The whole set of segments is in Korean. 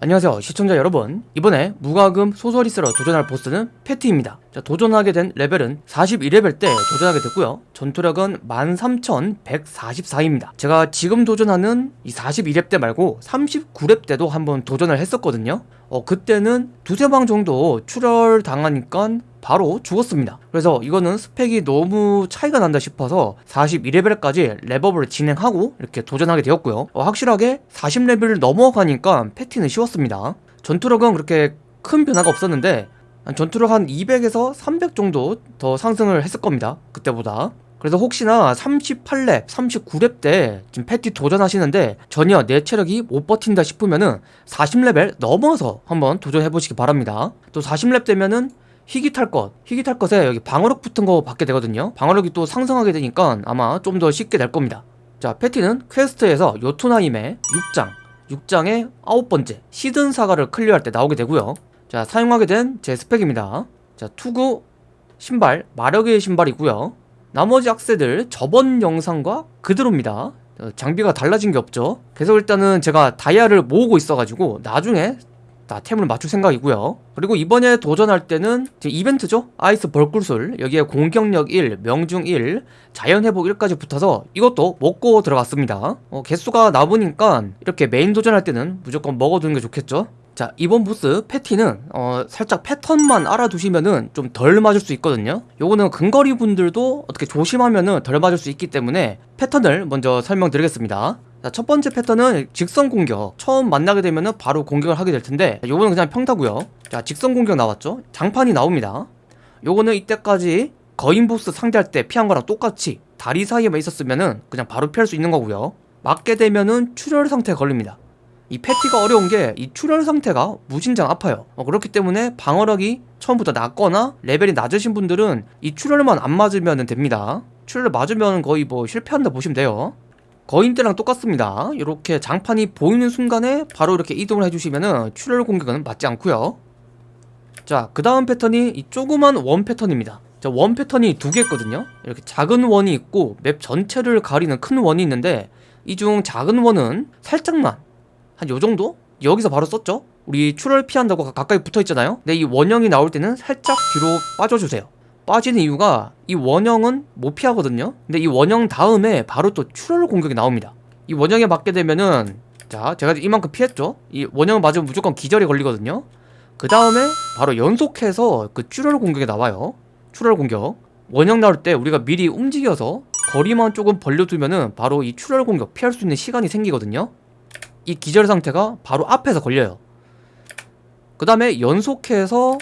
안녕하세요 시청자 여러분. 이번에 무과금 소설이스러 도전할 보스는 패티입니다. 자, 도전하게 된 레벨은 41레벨 때 도전하게 됐고요. 전투력은 13,144입니다. 제가 지금 도전하는 이 42렙 때 말고 39렙 때도 한번 도전을 했었거든요. 어, 그때는 두세 방 정도 출혈 당하니까 바로 죽었습니다. 그래서 이거는 스펙이 너무 차이가 난다 싶어서 41레벨까지 랩업을 진행하고 이렇게 도전하게 되었고요. 어, 확실하게 40레벨을 넘어가니까 패티는 쉬웠습니다. 전투력은 그렇게 큰 변화가 없었는데 전투력 한 200에서 300 정도 더 상승을 했을 겁니다 그때보다. 그래서 혹시나 38렙, 39렙 때 지금 패티 도전하시는데 전혀 내 체력이 못 버틴다 싶으면은 40레벨 넘어서 한번 도전해보시기 바랍니다. 또 40렙 되면은 희귀 탈 것, 희귀 탈 것에 여기 방어력 붙은 거 받게 되거든요. 방어력이 또 상승하게 되니까 아마 좀 더 쉽게 될 겁니다. 자 패티는 퀘스트에서 요툰하임의 6장 6장의 아홉 번째 시든 사가를 클리어할 때 나오게 되고요. 자 사용하게 된 제 스펙입니다. 자 투구 신발 마력의 신발이고요. 나머지 악세들 저번 영상과 그대로입니다. 어, 장비가 달라진 게 없죠. 계속 일단은 제가 다이아를 모으고 있어가지고 나중에 다 템을 맞출 생각이고요. 그리고 이번에 도전할 때는 이벤트죠? 아이스 벌꿀술. 여기에 공격력 1, 명중 1, 자연회복 1까지 붙어서 이것도 먹고 들어갔습니다. 어, 개수가 남으니까 이렇게 메인 도전할 때는 무조건 먹어두는 게 좋겠죠? 자 이번 보스 패티는 어, 살짝 패턴만 알아두시면은 좀 덜 맞을 수 있거든요. 요거는 근거리 분들도 어떻게 조심하면은 덜 맞을 수 있기 때문에 패턴을 먼저 설명드리겠습니다 자, 첫 번째 패턴은 직선 공격. 처음 만나게 되면 은 바로 공격을 하게 될 텐데 요거는 그냥 평타고요. 자 직선 공격 나왔죠? 장판이 나옵니다. 요거는 이때까지 거인 보스 상대할 때 피한 거랑 똑같이 다리 사이에만 있었으면은 그냥 바로 피할 수 있는 거고요. 맞게 되면은 출혈 상태에 걸립니다. 이 패티가 어려운 게 이 출혈 상태가 무진장 아파요. 어, 그렇기 때문에 방어력이 처음부터 낮거나 레벨이 낮으신 분들은 이 출혈만 안 맞으면 됩니다. 출혈 맞으면 거의 뭐 실패한다 보시면 돼요 거인 때랑 똑같습니다. 이렇게 장판이 보이는 순간에 바로 이렇게 이동을 해주시면 출혈 공격은 맞지 않고요. 자 그 다음 패턴이 이 조그만 원 패턴입니다. 자, 원 패턴이 두개 있거든요. 이렇게 작은 원이 있고 맵 전체를 가리는 큰 원이 있는데 이 중 작은 원은 살짝만 한 요정도? 여기서 바로 썼죠? 우리 출혈 피한다고 가까이 붙어있잖아요? 근데 이 원형이 나올 때는 살짝 뒤로 빠져주세요 빠지는 이유가 이 원형은 못 피하거든요. 근데 이 원형 다음에 바로 또 출혈 공격이 나옵니다. 이 원형에 맞게 되면은 자 제가 이만큼 피했죠? 이 원형 맞으면 무조건 기절이 걸리거든요. 그 다음에 바로 연속해서 그 출혈 공격이 나와요. 출혈 공격. 원형 나올 때 우리가 미리 움직여서 거리만 조금 벌려두면은 바로 이 출혈 공격 피할 수 있는 시간이 생기거든요. 이 기절 상태가 바로 앞에서 걸려요. 그 다음에 연속해서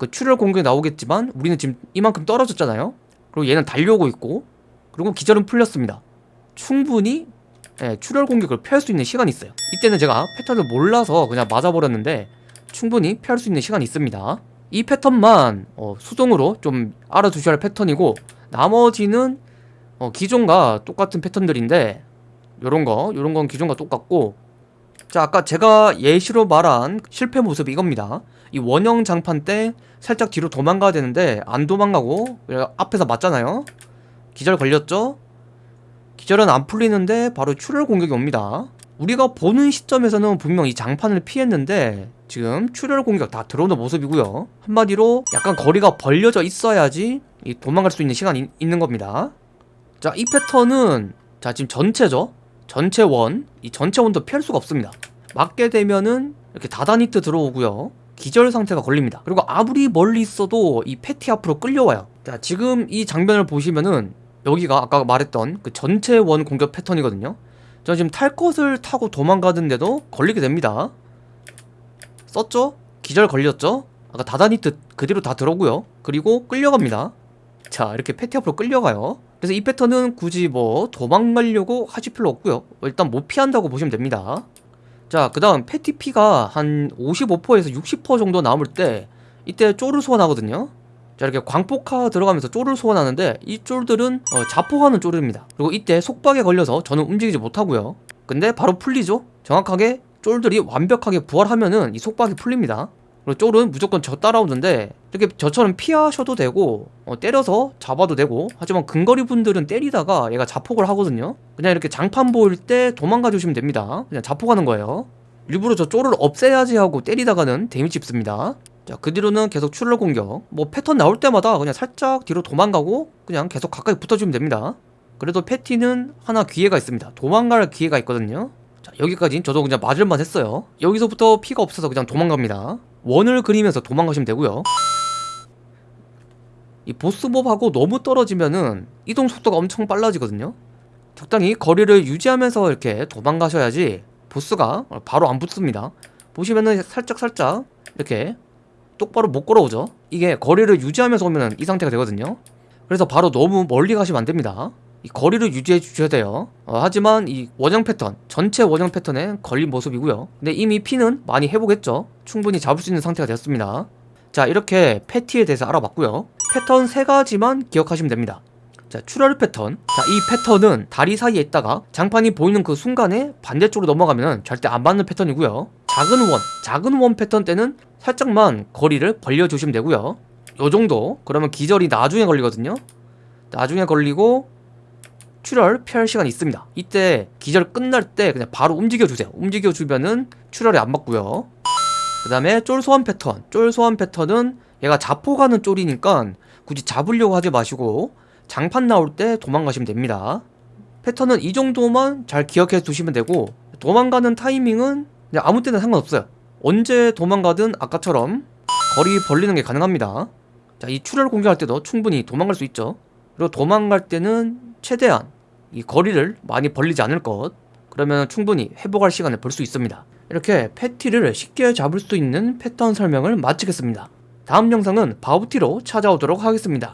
그 출혈 공격이 나오겠지만 우리는 지금 이만큼 떨어졌잖아요. 그리고 얘는 달려오고 있고 그리고 기절은 풀렸습니다. 충분히 예, 출혈 공격을 피할 수 있는 시간이 있어요. 이때는 제가 패턴을 몰라서 그냥 맞아버렸는데 충분히 피할 수 있는 시간이 있습니다. 이 패턴만 어, 수동으로 좀 알아두셔야 할 패턴이고 나머지는 어, 기존과 똑같은 패턴들인데 요런거 요런건 기존과 똑같고. 자 아까 제가 예시로 말한 실패 모습이 이겁니다 이 원형 장판 때 살짝 뒤로 도망가야 되는데 안 도망가고 앞에서 맞잖아요. 기절 걸렸죠? 기절은 안 풀리는데 바로 출혈 공격이 옵니다. 우리가 보는 시점에서는 분명 이 장판을 피했는데 지금 출혈 공격 다 들어오는 모습이고요. 한마디로 약간 거리가 벌려져 있어야지 도망갈 수 있는 시간이 있는 겁니다. 자 이 패턴은 자 지금 전체죠? 전체 원, 이 전체 원도 피할 수가 없습니다. 맞게 되면은 이렇게 다다니트 들어오고요 기절 상태가 걸립니다. 그리고 아무리 멀리 있어도 이 패티 앞으로 끌려와요. 자 지금 이 장면을 보시면은 여기가 아까 말했던 그 전체 원 공격 패턴이거든요. 저 지금 탈 것을 타고 도망가는데도 걸리게 됩니다. 썼죠? 기절 걸렸죠? 아까 다다니트 그대로 다 들어오고요. 그리고 끌려갑니다. 자 이렇게 패티 앞으로 끌려가요. 그래서 이 패턴은 굳이 뭐 도망가려고 하실 필요 없고요. 일단 못 피한다고 보시면 됩니다 자 그 다음 패티피가 한 55%에서 60% 정도 남을 때 이때 쫄을 소환하거든요. 자 이렇게 광폭화 들어가면서 쫄을 소환하는데 이 쫄들은 어, 자폭하는 쫄입니다. 그리고 이때 속박에 걸려서 저는 움직이지 못하고요. 근데 바로 풀리죠? 정확하게 쫄들이 완벽하게 부활하면은 이 속박이 풀립니다 그리고 쫄은 무조건 저 따라오는데 이렇게 저처럼 피하셔도 되고 어, 때려서 잡아도 되고 하지만 근거리 분들은 때리다가 얘가 자폭을 하거든요. 그냥 이렇게 장판 보일 때 도망가 주시면 됩니다. 그냥 자폭하는 거예요. 일부러 저 쫄을 없애야지 하고 때리다가는 데미지 입습니다. 자 그 뒤로는 계속 출혈 공격. 뭐 패턴 나올 때마다 그냥 살짝 뒤로 도망가고 그냥 계속 가까이 붙어주면 됩니다. 그래도 패티는 하나 기회가 있습니다. 도망갈 기회가 있거든요. 자 여기까지 저도 그냥 맞을만 했어요. 여기서부터 피가 없어서 그냥 도망갑니다 원을 그리면서 도망가시면 되고요. 이 보스몹하고 너무 떨어지면은 이동 속도가 엄청 빨라지거든요. 적당히 거리를 유지하면서 이렇게 도망가셔야지 보스가 바로 안 붙습니다. 보시면은 살짝 살짝 이렇게 똑바로 못 걸어오죠. 이게 거리를 유지하면서 오면 이 상태가 되거든요. 그래서 바로 너무 멀리 가시면 안 됩니다 이 거리를 유지해 주셔야 돼요. 어, 하지만 이 원형 패턴 전체 원형 패턴에 걸린 모습이고요. 근데 이미 피는 많이 회복했죠. 충분히 잡을 수 있는 상태가 되었습니다. 자 이렇게 패티에 대해서 알아봤고요. 패턴 세 가지만 기억하시면 됩니다. 자 출혈 패턴. 자이 패턴은 다리 사이에 있다가 장판이 보이는 그 순간에 반대쪽으로 넘어가면 절대 안 맞는 패턴이고요. 작은 원 작은 원 패턴 때는 살짝만 거리를 벌려주시면 되고요. 요 정도. 그러면 기절이 나중에 걸리거든요. 나중에 걸리고 출혈 피할 시간이 있습니다. 이때 기절 끝날 때 그냥 바로 움직여 주세요. 움직여 주면은 출혈이 안 맞고요. 그 다음에 쫄 소환 패턴. 쫄 소환 패턴은 얘가 자포 가는 쫄이니까 굳이 잡으려고 하지 마시고 장판 나올 때 도망가시면 됩니다. 패턴은 이 정도만 잘 기억해 두시면 되고 도망가는 타이밍은 아무 때나 상관없어요. 언제 도망가든 아까처럼 거리 벌리는 게 가능합니다. 자 이 출혈 공격할 때도 충분히 도망갈 수 있죠. 그리고 도망갈 때는 최대한 이 거리를 많이 벌리지 않을 것. 그러면 충분히 회복할 시간을 벌수 있습니다. 이렇게 패티를 쉽게 잡을 수 있는 패턴 설명을 마치겠습니다. 다음 영상은 바우티로 찾아오도록 하겠습니다